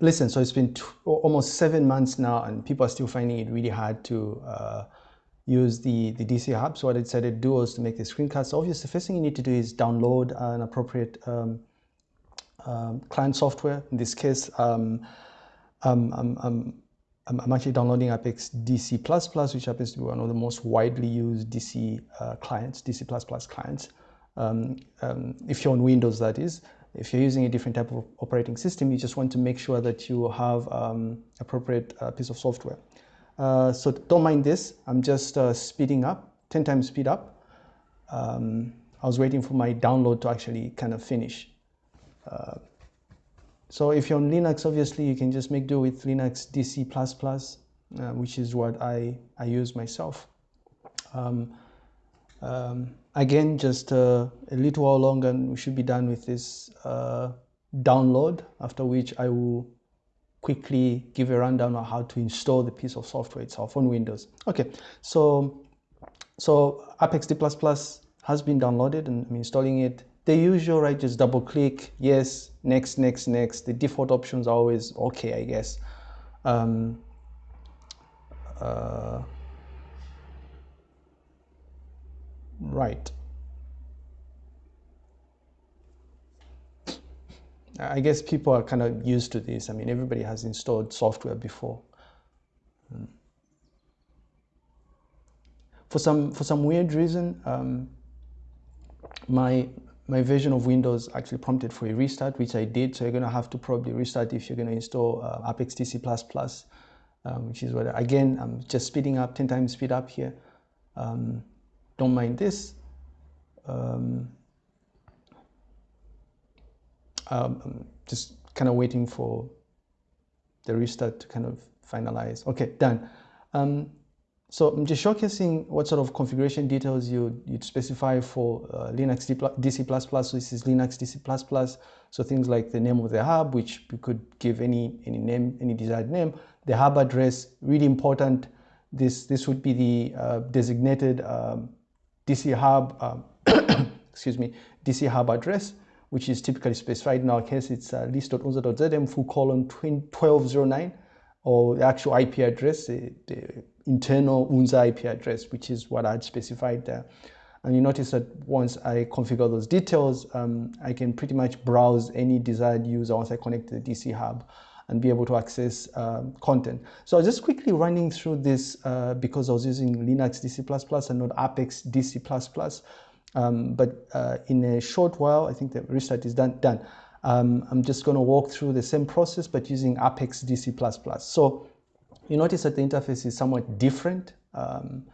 listen, so it's been almost seven months now and people are still finding it really hard to uh, use the, the DC hub. So what I decided to do was to make the screencast. So obviously, the first thing you need to do is download an appropriate um, um, client software. In this case, um, um, um, I'm actually downloading Apex DC++, which happens to be one of the most widely used DC uh, clients, DC++ clients. Um, um, if you're on Windows, that is. If you're using a different type of operating system, you just want to make sure that you have um, appropriate uh, piece of software. Uh, so don't mind this. I'm just uh, speeding up, 10 times speed up. Um, I was waiting for my download to actually kind of finish. Uh, so if you're on Linux, obviously you can just make do with Linux DC++, uh, which is what I, I use myself. Um, um, again, just uh, a little while longer and we should be done with this uh, download, after which I will quickly give a rundown on how to install the piece of software itself on Windows. Okay, so, so Apex DC++ has been downloaded and I'm installing it the usual, right? Just double click, yes, next, next, next. The default options are always okay, I guess. Um, uh, right. I guess people are kind of used to this. I mean, everybody has installed software before. Hmm. For some for some weird reason, um, my my version of Windows actually prompted for a restart, which I did. So you're going to have to probably restart if you're going to install uh, Apex DC++, um, which is what, again, I'm just speeding up, 10 times speed up here. Um, don't mind this. Um, um just kind of waiting for the restart to kind of finalize. Okay, done. Um, so I'm just showcasing what sort of configuration details you, you'd specify for uh, Linux DC++. So this is Linux DC++. So things like the name of the hub, which you could give any, any name, any desired name. The hub address, really important. This, this would be the uh, designated um, DC hub, um, excuse me, DC hub address, which is typically specified. In our case, it's uh, list.unza.zm full colon 1209 or the actual IP address, the, the internal UNZA IP address, which is what I'd specified there. And you notice that once I configure those details, um, I can pretty much browse any desired user once I connect to the DC hub and be able to access um, content. So I was just quickly running through this uh, because I was using Linux DC++ and not Apex DC++. Um, but uh, in a short while, I think the restart is done. done. Um, I'm just going to walk through the same process, but using Apex DC++. Plus So you notice that the interface is somewhat different um,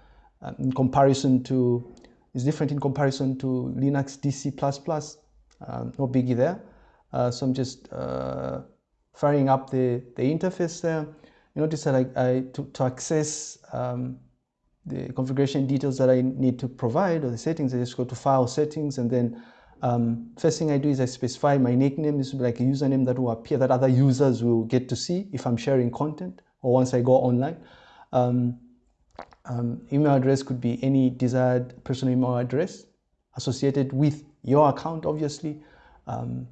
um, in comparison to, is different in comparison to Linux DC++, no biggie there. Uh, so I'm just uh, firing up the, the interface there. You notice that I, I to, to access um, the configuration details that I need to provide or the settings, I just go to File Settings and then um, first thing I do is I specify my nickname. This will be like a username that will appear that other users will get to see if I'm sharing content or once I go online. Um, um, email address could be any desired personal email address associated with your account, obviously, um,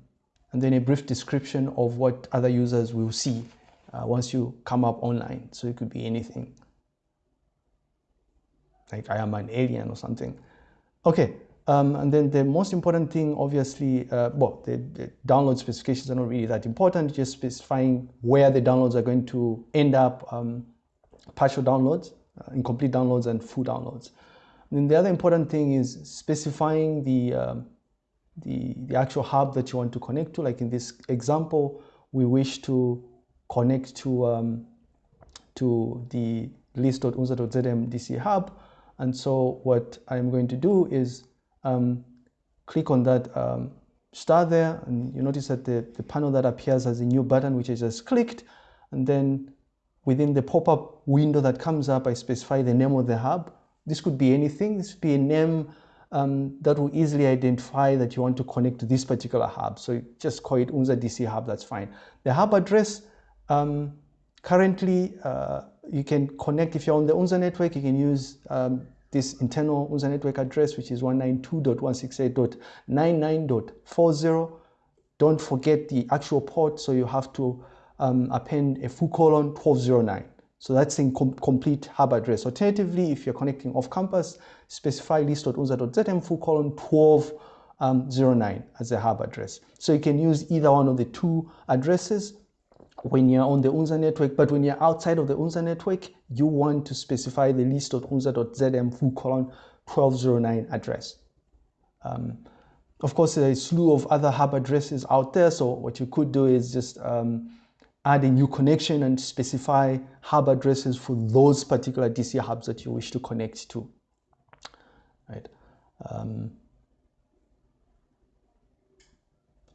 and then a brief description of what other users will see uh, once you come up online. So it could be anything, like I am an alien or something. Okay, um, and then the most important thing, obviously, uh, well, the, the, download specifications are not really that important, just specifying where the downloads are going to end up, um, partial downloads, uh, incomplete downloads, and full downloads. And then the other important thing is specifying the, um, the, the actual hub that you want to connect to. Like in this example, we wish to connect to, um, to the list.unza.zm DC hub. And so what I'm going to do is um, click on that um, star there and you notice that the, the panel that appears as a new button which I just clicked and then within the pop-up window that comes up I specify the name of the hub. This could be anything, this could be a name um, that will easily identify that you want to connect to this particular hub. So just call it Unza DC hub, that's fine. The hub address, um, currently uh, you can connect, if you're on the Unza network, you can use um, this internal Unza network address, which is 192.168.99.40. Don't forget the actual port, so you have to um, append a full colon 1209. So that's in com complete hub address. Alternatively, if you're connecting off campus, specify list.unza.zm full colon 1209 um, as a hub address. So you can use either one of the two addresses when you're on the UNZA network, but when you're outside of the UNZA network, you want to specify the list.unza.zm full colon 1209 address. Um, of course, there is a slew of other hub addresses out there. So what you could do is just um, add a new connection and specify hub addresses for those particular DC hubs that you wish to connect to. Right. Um,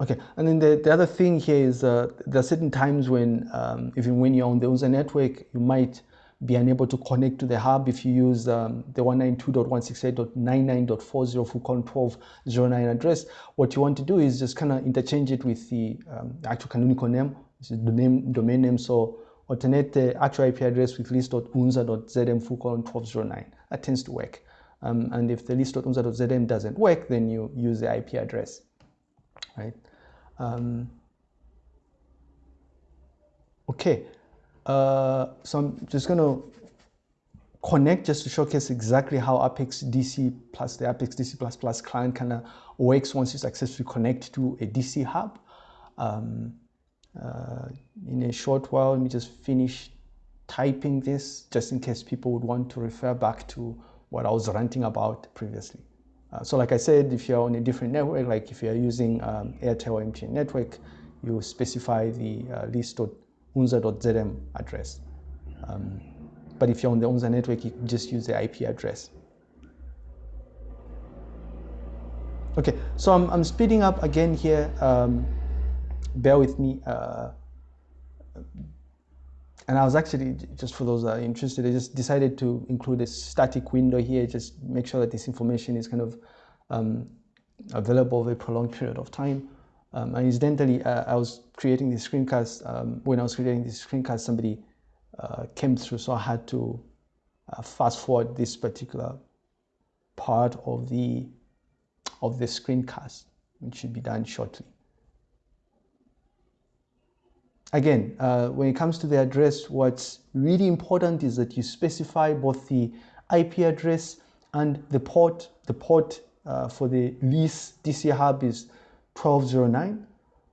Okay, and then the, the other thing here is uh, there are certain times when, um, even when you're on the UNZA network, you might be unable to connect to the hub if you use um, the 192.168.99.40 full colon 1209 address. What you want to do is just kind of interchange it with the um, actual canonical name, which is the name, domain name. So alternate the actual IP address with list.unza.zm full colon 1209. That tends to work. Um, and if the list.unza.zm doesn't work, then you use the IP address, right? Um, okay, uh, so I'm just going to connect just to showcase exactly how Apex DC plus the Apex DC++ Plus client kind of works once you successfully connect to a DC hub. Um, uh, in a short while, let me just finish typing this just in case people would want to refer back to what I was ranting about previously. Uh, so like I said, if you're on a different network, like if you're using um, Airtel MTN network, you specify the uh, list.unza.zm address. Um, but if you're on the UNZA network, you just use the IP address. Okay, so I'm, I'm speeding up again here. Um, bear with me. Uh, and I was actually, just for those that are interested, I just decided to include a static window here, just make sure that this information is kind of um, available over a prolonged period of time. Um, and incidentally, uh, I was creating this screencast, um, when I was creating this screencast, somebody uh, came through, so I had to uh, fast forward this particular part of the, of the screencast, which should be done shortly. Again, uh, when it comes to the address, what's really important is that you specify both the IP address and the port. The port uh, for the lease DC hub is 1209.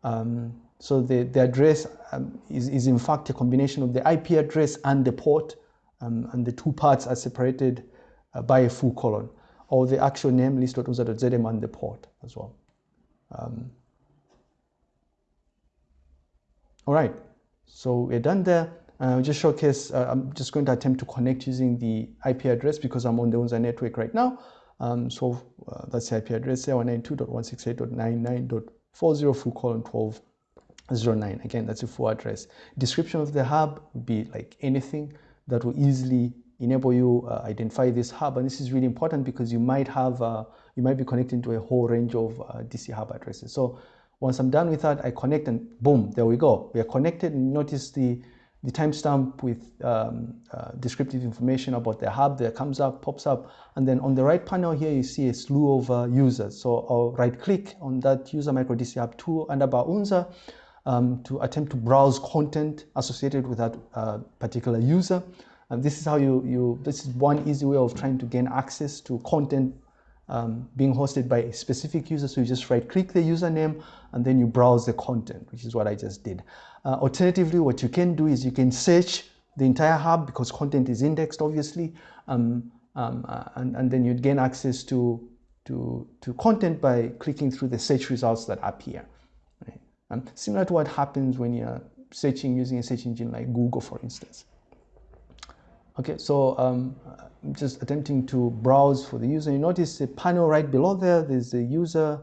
Um, so the, the address um, is, is in fact a combination of the IP address and the port, um, and the two parts are separated uh, by a full colon, or the actual name list.unza.zm and the port as well. Um, all right, so we're done there. Uh, just showcase, uh, I'm just going to attempt to connect using the IP address because I'm on the UNZA network right now. Um, so uh, that's the IP address, 192.168.99.40 full colon 1209. Again, that's a full address. Description of the hub would be like anything that will easily enable you uh, identify this hub. And this is really important because you might have, uh, you might be connecting to a whole range of uh, DC hub addresses. So once I'm done with that, I connect and boom, there we go. We are connected and notice the, the timestamp with um, uh, descriptive information about the hub that comes up, pops up. And then on the right panel here, you see a slew of uh, users. So I'll right click on that user micro DC hub 2 underbar UNZA um, to attempt to browse content associated with that uh, particular user. And this is how you, you, this is one easy way of trying to gain access to content um, being hosted by a specific user. So you just right click the username and then you browse the content, which is what I just did. Uh, alternatively, what you can do is you can search the entire hub because content is indexed, obviously, um, um, uh, and, and then you'd gain access to, to, to content by clicking through the search results that appear. Right? Um, similar to what happens when you're searching using a search engine like Google, for instance. Okay, so um, I'm just attempting to browse for the user. You notice the panel right below there, there's the user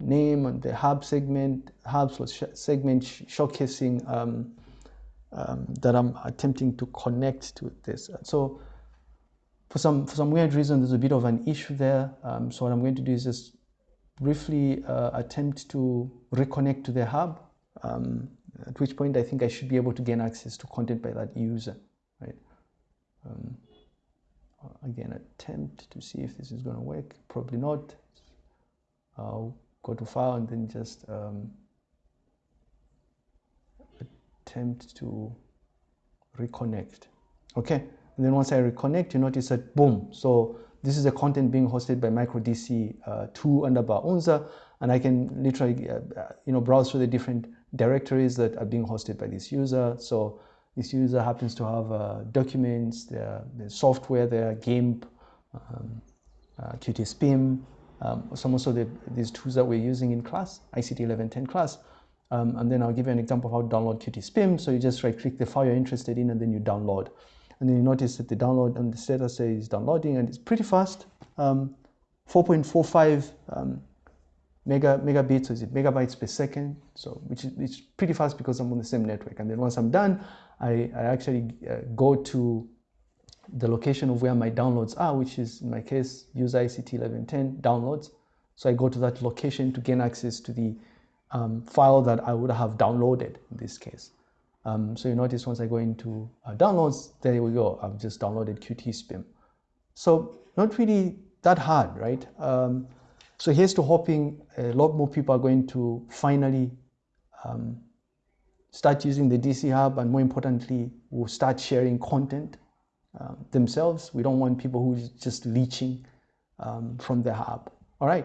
name and the hub segment, hubs sh segment sh showcasing um, um, that I'm attempting to connect to this. So for some, for some weird reason, there's a bit of an issue there. Um, so what I'm going to do is just briefly uh, attempt to reconnect to the hub, um, at which point I think I should be able to gain access to content by that user, right? Um, again, attempt to see if this is going to work. Probably not. I'll go to file and then just um, attempt to reconnect. Okay, and then once I reconnect, you notice that boom. So this is the content being hosted by MicroDC uh, 2 underbar Unza, and I can literally, uh, uh, you know, browse through the different directories that are being hosted by this user. So this user happens to have uh, documents, their, their software there, GIMP, um, uh, QtSpim, um, some also the, these tools that we're using in class, ICT 1110 class. Um, and then I'll give you an example of how to download QtSpim. So you just right click the file you're interested in and then you download. And then you notice that the download and the status says downloading and it's pretty fast. Um, 4.45 um, mega megabits, or is it megabytes per second? So which is it's pretty fast because I'm on the same network. And then once I'm done, I, I actually uh, go to the location of where my downloads are, which is in my case, user ICT 1110 downloads. So I go to that location to gain access to the um, file that I would have downloaded in this case. Um, so you notice once I go into uh, downloads, there we go. I've just downloaded QtSpim. So not really that hard, right? Um, so here's to hoping a lot more people are going to finally um, start using the DC Hub and more importantly, will start sharing content uh, themselves. We don't want people who just leeching um, from the hub.